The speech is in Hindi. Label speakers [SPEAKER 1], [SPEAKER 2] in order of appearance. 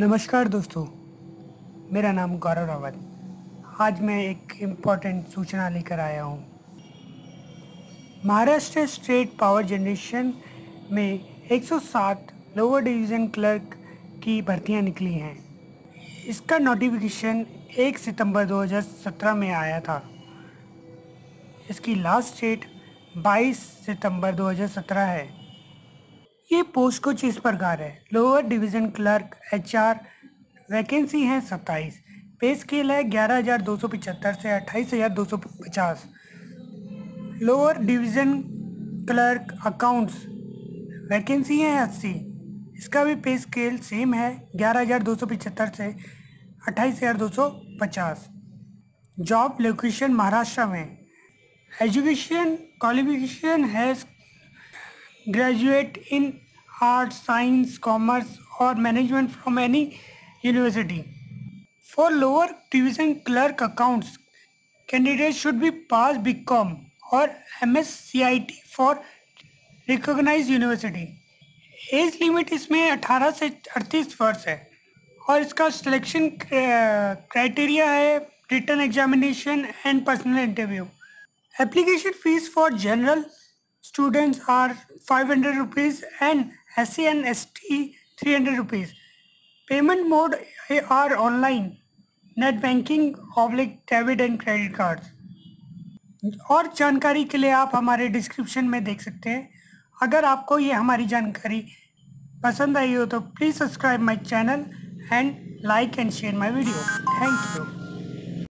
[SPEAKER 1] नमस्कार दोस्तों, मेरा नाम गौरव रावत आज मैं एक इंपॉर्टेंट सूचना लेकर आया हूँ। महाराष्ट्र स्टेट पावर जनरेशन में 107 लोअर डिवीज़न क्लर्क की भर्तियाँ निकली हैं। इसका नोटिफिकेशन 1 सितंबर 2017 में आया था। इसकी लास्ट डेट 22 सितंबर 2017 है। ये पोस्ट कुछ इस प्रकार है? Lower division clerk, HR, vacancy है सत्ताईस। पे स्केल है ग्यारह हज़ार दो सौ पचहत्तर से अट्ठाईस हज़ार दो सौ पचास। Lower division clerk, accounts, vacancy है अस्सी। इसका भी पे स्केल सेम है, ग्यारह हज़ार दो सौ पचहत्तर से अट्ठाईस हज़ार दो सौ पचास। जॉब लोकेशन महाराष्ट्र में। Education qualification has graduate in arts, science, commerce or management from any university. For lower division clerk accounts, candidates should be past BCom or MSCIT for recognized university. Age limit इसमें 18 से 38 वर्ष है और इसका सिलेक्शन क्राइटेरिया है written examination and personal interview application fee for general students are 500 rupees and SC and ST 300 rupees. Payment mode are online, net banking, oblique debit and credit cards. और जानकारी के लिए आप हमारे डिस्क्रिप्शन में देख सकते हैं अगर आपको ये हमारी जानकारी पसंद आई हो तो please subscribe my channel and like and share my video thank you